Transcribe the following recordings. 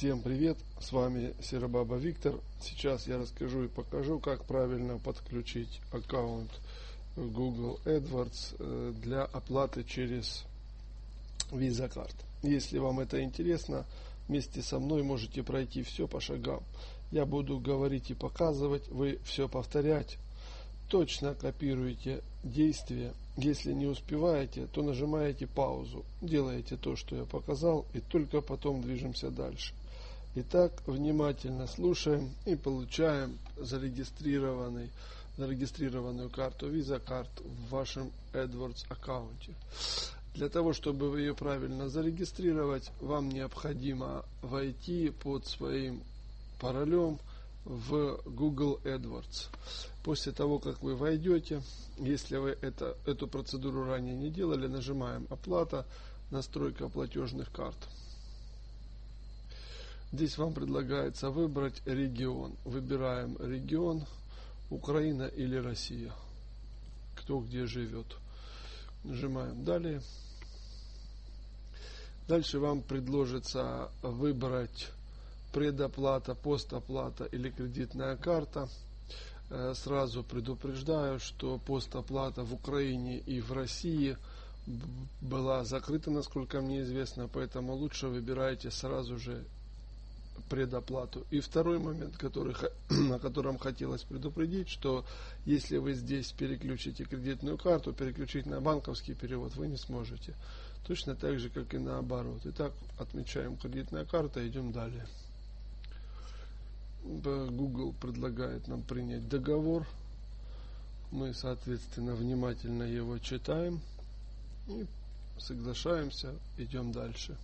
Всем привет, с вами Серабаба Виктор. Сейчас я расскажу и покажу, как правильно подключить аккаунт Google AdWords э, для оплаты через Visa Card. Если вам это интересно, вместе со мной можете пройти все по шагам. Я буду говорить и показывать, вы все повторять. Точно копируете действия. Если не успеваете, то нажимаете паузу, делаете то, что я показал, и только потом движемся дальше. Итак, внимательно слушаем и получаем зарегистрированную карту Visa Card в вашем AdWords аккаунте. Для того, чтобы ее правильно зарегистрировать, вам необходимо войти под своим паролем в Google AdWords. После того, как вы войдете, если вы это, эту процедуру ранее не делали, нажимаем «Оплата», «Настройка платежных карт». Здесь вам предлагается выбрать регион. Выбираем регион Украина или Россия. Кто где живет. Нажимаем далее. Дальше вам предложится выбрать предоплата, постоплата или кредитная карта. Э, сразу предупреждаю, что постоплата в Украине и в России была закрыта, насколько мне известно, поэтому лучше выбирайте сразу же предоплату. И второй момент, который, о котором хотелось предупредить, что если вы здесь переключите кредитную карту, переключить на банковский перевод вы не сможете. Точно так же, как и наоборот. Итак, отмечаем кредитная карта, идем далее. Google предлагает нам принять договор. Мы, соответственно, внимательно его читаем и соглашаемся, идем дальше.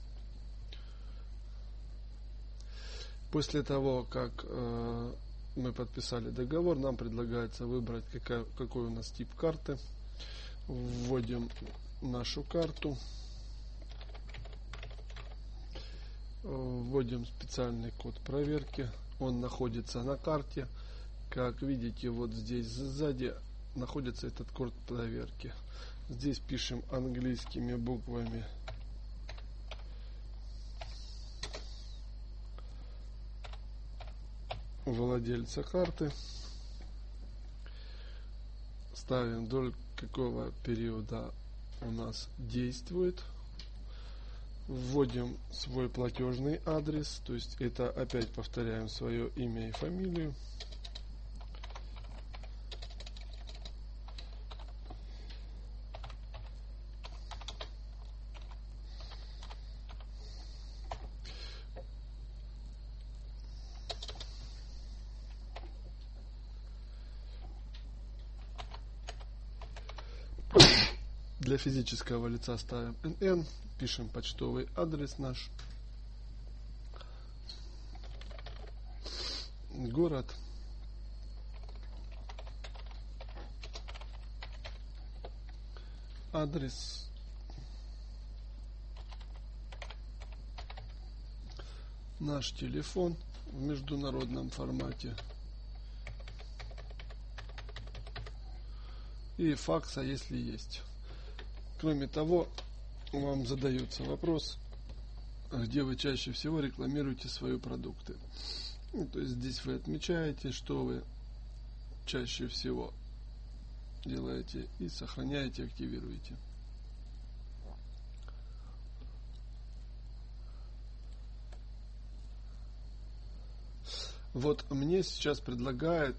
После того, как э, мы подписали договор, нам предлагается выбрать, какая, какой у нас тип карты. Вводим нашу карту. Вводим специальный код проверки. Он находится на карте. Как видите, вот здесь сзади находится этот код проверки. Здесь пишем английскими буквами владельца карты. Ставим до какого периода у нас действует. Вводим свой платежный адрес, то есть это опять повторяем свое имя и фамилию. Для физического лица ставим НН, пишем почтовый адрес наш, город, адрес, наш телефон в международном формате. И факса, если есть. Кроме того, вам задается вопрос, где вы чаще всего рекламируете свои продукты. Ну, то есть здесь вы отмечаете, что вы чаще всего делаете и сохраняете, активируете. Вот мне сейчас предлагает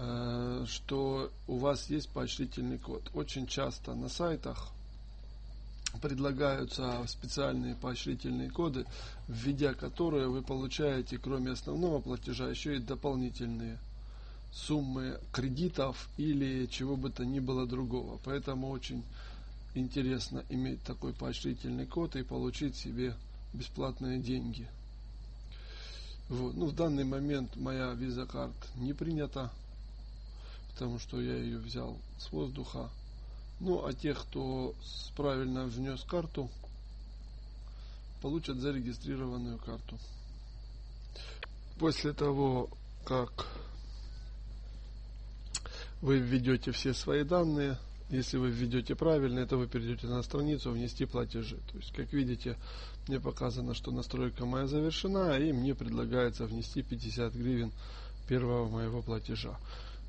Э, что у вас есть поощрительный код. Очень часто на сайтах предлагаются специальные поощрительные коды, введя которые вы получаете, кроме основного платежа, еще и дополнительные суммы кредитов или чего бы то ни было другого. Поэтому очень интересно иметь такой поощрительный код и получить себе бесплатные деньги. Вот. Ну, в данный момент моя виза карт не принята потому что я ее взял с воздуха. Ну, а те, кто правильно внес карту, получат зарегистрированную карту. После того, как вы введете все свои данные, если вы введете правильно, это вы перейдете на страницу «Внести платежи». То есть, как видите, мне показано, что настройка моя завершена, и мне предлагается внести 50 гривен первого моего платежа.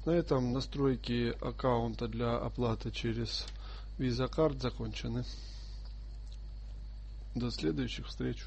На этом настройки аккаунта для оплаты через Visa Card закончены. До следующих встреч.